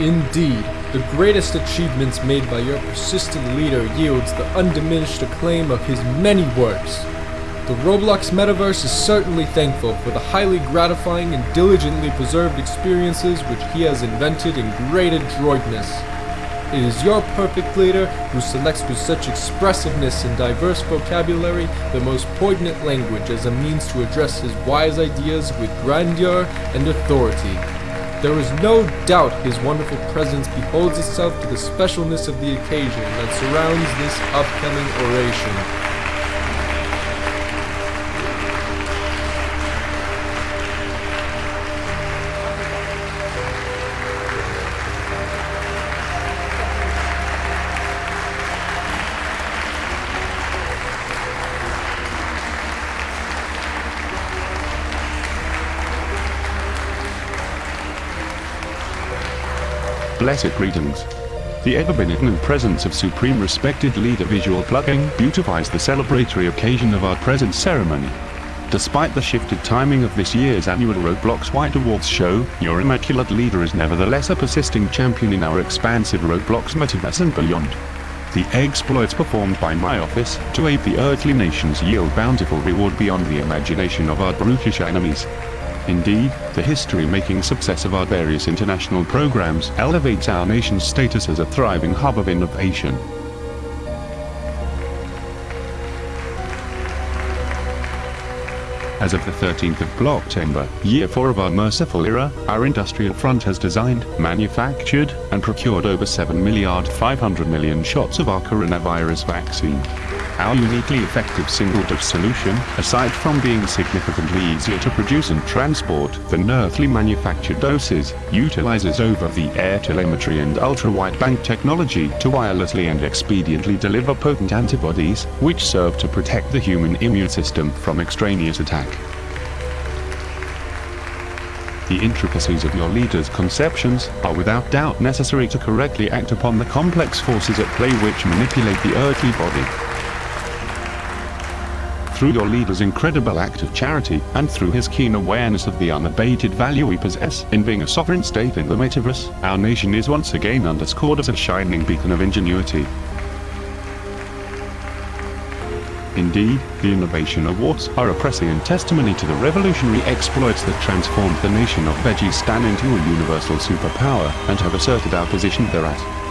Indeed, the greatest achievements made by your persistent leader yields the undiminished acclaim of his many works. The Roblox Metaverse is certainly thankful for the highly gratifying and diligently preserved experiences which he has invented in great adroitness. It is your perfect leader who selects with such expressiveness and diverse vocabulary the most poignant language as a means to address his wise ideas with grandeur and authority. There is no doubt his wonderful presence beholds itself to the specialness of the occasion that surrounds this upcoming oration. Blessed greetings. The ever-benignant presence of Supreme Respected Leader Visual Plugin beautifies the celebratory occasion of our present ceremony. Despite the shifted timing of this year's annual Roblox White Awards show, your immaculate leader is nevertheless a persisting champion in our expansive Roblox metaverse and beyond. The exploits performed by my office to aid the earthly nations yield bountiful reward beyond the imagination of our brutish enemies. Indeed, the history-making success of our various international programs elevates our nation's status as a thriving hub of innovation. As of the 13th of Blocktember, year 4 of our merciful era, our industrial front has designed, manufactured, and procured over 7 milliard 500 million shots of our coronavirus vaccine. Our uniquely effective single-dose solution, aside from being significantly easier to produce and transport than earthly manufactured doses, utilizes over-the-air telemetry and ultra-wideband technology to wirelessly and expediently deliver potent antibodies, which serve to protect the human immune system from extraneous attack. The intricacies of your leader's conceptions are without doubt necessary to correctly act upon the complex forces at play which manipulate the earthly body through your leader's incredible act of charity, and through his keen awareness of the unabated value we possess in being a sovereign state in the metaverse, our nation is once again underscored as a shining beacon of ingenuity. Indeed, the Innovation Awards are a prescient testimony to the revolutionary exploits that transformed the nation of Vegistan into a universal superpower, and have asserted our position thereat.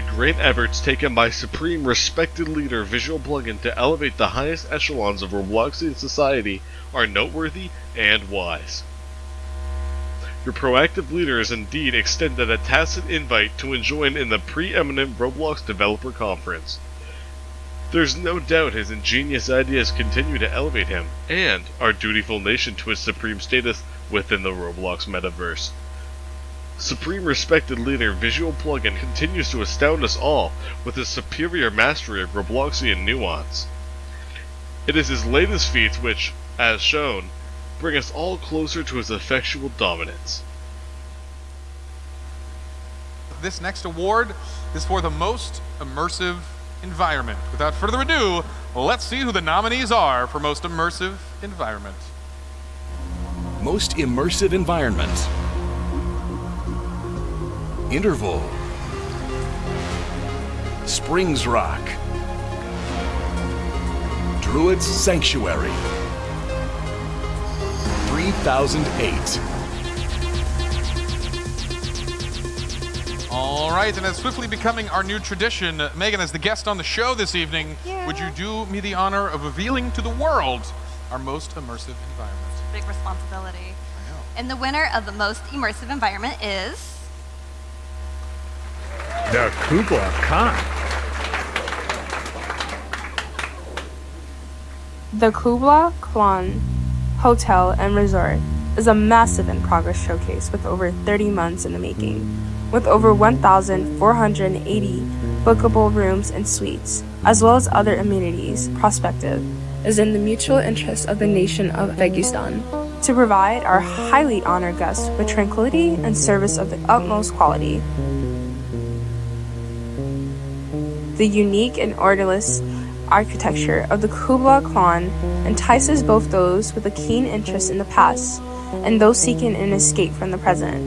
Great efforts taken by Supreme Respected Leader Visual Plugin to elevate the highest echelons of Robloxian society are noteworthy and wise. Your proactive leader has indeed extended a tacit invite to join in the preeminent Roblox Developer Conference. There's no doubt his ingenious ideas continue to elevate him and our dutiful nation to its supreme status within the Roblox metaverse. Supreme Respected Leader Visual Plugin continues to astound us all with his superior mastery of Robloxian nuance. It is his latest feats which, as shown, bring us all closer to his effectual dominance. This next award is for the most immersive environment. Without further ado, let's see who the nominees are for most immersive environment. Most immersive environment. Interval. Springs Rock. Druid's Sanctuary. 3008. All right, and as swiftly becoming our new tradition, Megan, as the guest on the show this evening, Yeah. would you do me the honor of revealing to the world our most immersive environment? Big responsibility. I know. And the winner of the most immersive environment is. The Kubla Khan. The Kubla Khan Hotel and Resort is a massive in progress showcase with over 30 months in the making, with over 1,480 bookable rooms and suites, as well as other amenities. Prospective is in the mutual interest of the nation of Uzbekistan to provide our highly honored guests with tranquility and service of the utmost quality. The unique and orderless architecture of the Kubla Khan entices both those with a keen interest in the past and those seeking an escape from the present.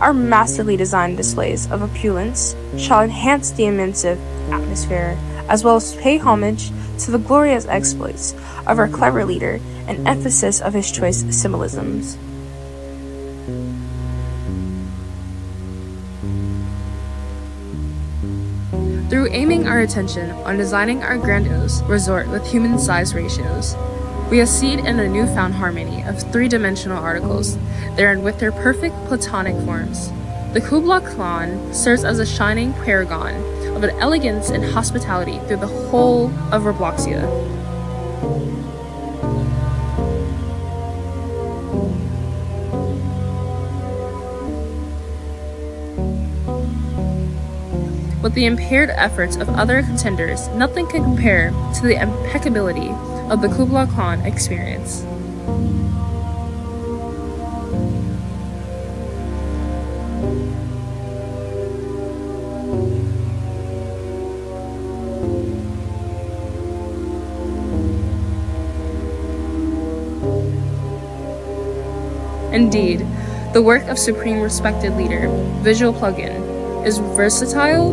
Our masterly designed displays of opulence shall enhance the immersive atmosphere, as well as pay homage to the glorious exploits of our clever leader and emphasis of his choice symbolisms. Through aiming our attention on designing our grandiose resort with human size ratios, we accede in a newfound harmony of three dimensional articles, therein with their perfect platonic forms. The Kubla Khan serves as a shining paragon of an elegance and hospitality through the whole of Robloxia. With the impaired efforts of other contenders, nothing can compare to the impeccability of the Kubla Khan experience. Indeed, the work of Supreme Respected Leader, Visual Plugin, is versatile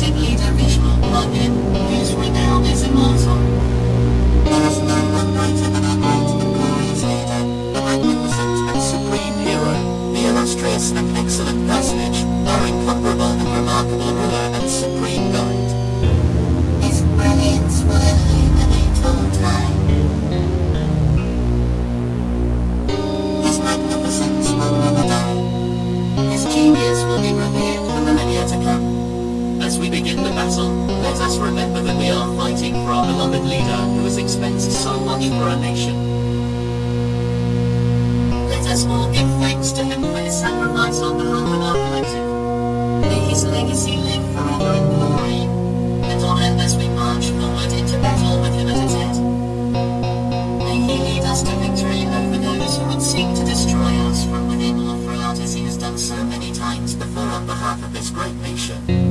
glorious he lead us to victory over those who would seek to destroy us from within or throughout as he has done so many times before on behalf of this great nation.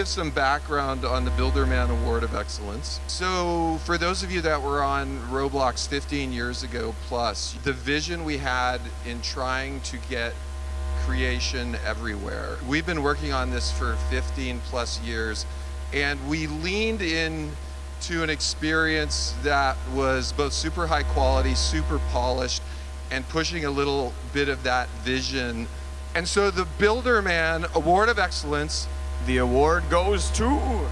Give some background on the Builderman Award of Excellence. So, for those of you that were on Roblox 15 years ago plus, the vision we had in trying to get creation everywhere. We've been working on this for 15 plus years, and we leaned in to an experience that was both super high quality, super polished, and pushing a little bit of that vision. And so the Builderman Award of Excellence The award goes to